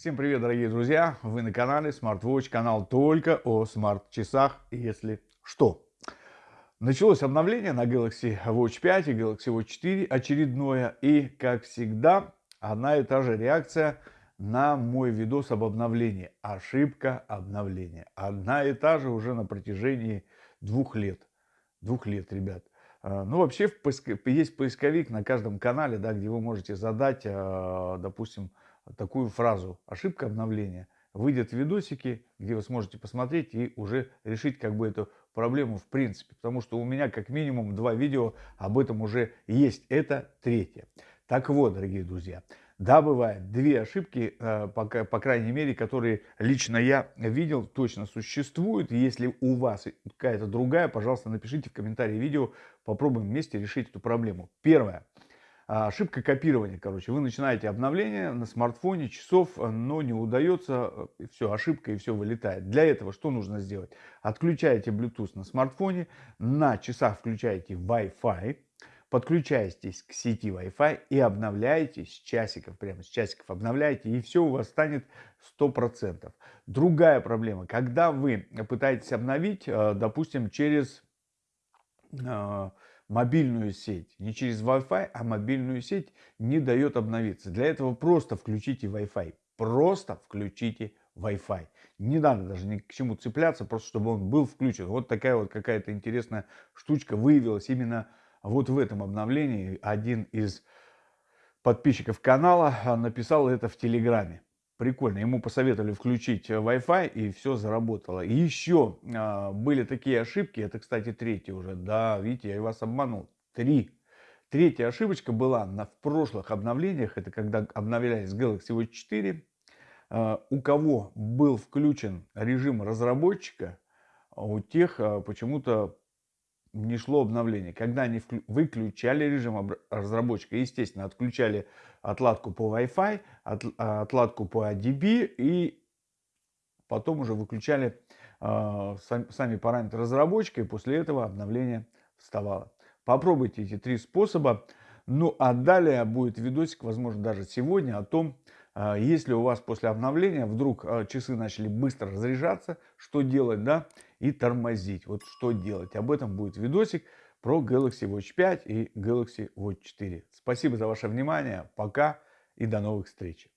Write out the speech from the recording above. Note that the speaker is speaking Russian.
Всем привет, дорогие друзья! Вы на канале SmartWatch, канал только о смарт-часах, если что. Началось обновление на Galaxy Watch 5 и Galaxy Watch 4 очередное. И, как всегда, одна и та же реакция на мой видос об обновлении. Ошибка обновления. Одна и та же уже на протяжении двух лет. Двух лет, ребят. А, ну, вообще, есть поисковик на каждом канале, да, где вы можете задать, а, допустим, такую фразу «ошибка обновления». Выйдет видосики, где вы сможете посмотреть и уже решить как бы эту проблему в принципе. Потому что у меня как минимум два видео об этом уже есть. Это третье. Так вот, дорогие друзья, да, бывает две ошибки, э, по, по крайней мере, которые лично я видел, точно существуют. Если у вас какая-то другая, пожалуйста, напишите в комментарии видео, попробуем вместе решить эту проблему. Первое. А, ошибка копирования, короче. Вы начинаете обновление на смартфоне часов, но не удается, э, все, ошибка и все вылетает. Для этого что нужно сделать? Отключаете Bluetooth на смартфоне, на часах включаете Wi-Fi, подключаетесь к сети Wi-Fi и обновляете с часиков, прямо с часиков обновляете, и все у вас станет 100%. Другая проблема, когда вы пытаетесь обновить, э, допустим, через э, мобильную сеть. Не через Wi-Fi, а мобильную сеть не дает обновиться. Для этого просто включите Wi-Fi. Просто включите Wi-Fi. Не надо даже ни к чему цепляться, просто чтобы он был включен. Вот такая вот какая-то интересная штучка выявилась именно вот в этом обновлении. Один из подписчиков канала написал это в Телеграме. Прикольно. Ему посоветовали включить э, Wi-Fi, и все заработало. И еще а, были такие ошибки. Это, кстати, третья уже. Да, видите, я вас обманул. Три. Третья ошибочка была на, в прошлых обновлениях. Это когда обновлялись Galaxy Watch 4. А, у кого был включен режим разработчика, у тех а, почему-то не шло обновление. Когда они выключали режим разработчика, естественно, отключали отладку по Wi-Fi, а, отладку по ADB и потом уже выключали э, сами параметры разработчика, и после этого обновление вставало. Попробуйте эти три способа. Ну а далее будет видосик, возможно, даже сегодня, о том, э, если у вас после обновления вдруг э, часы начали быстро разряжаться, что делать, да, и тормозить. Вот что делать. Об этом будет видосик про Galaxy Watch 5 и Galaxy Watch 4. Спасибо за ваше внимание. Пока и до новых встреч.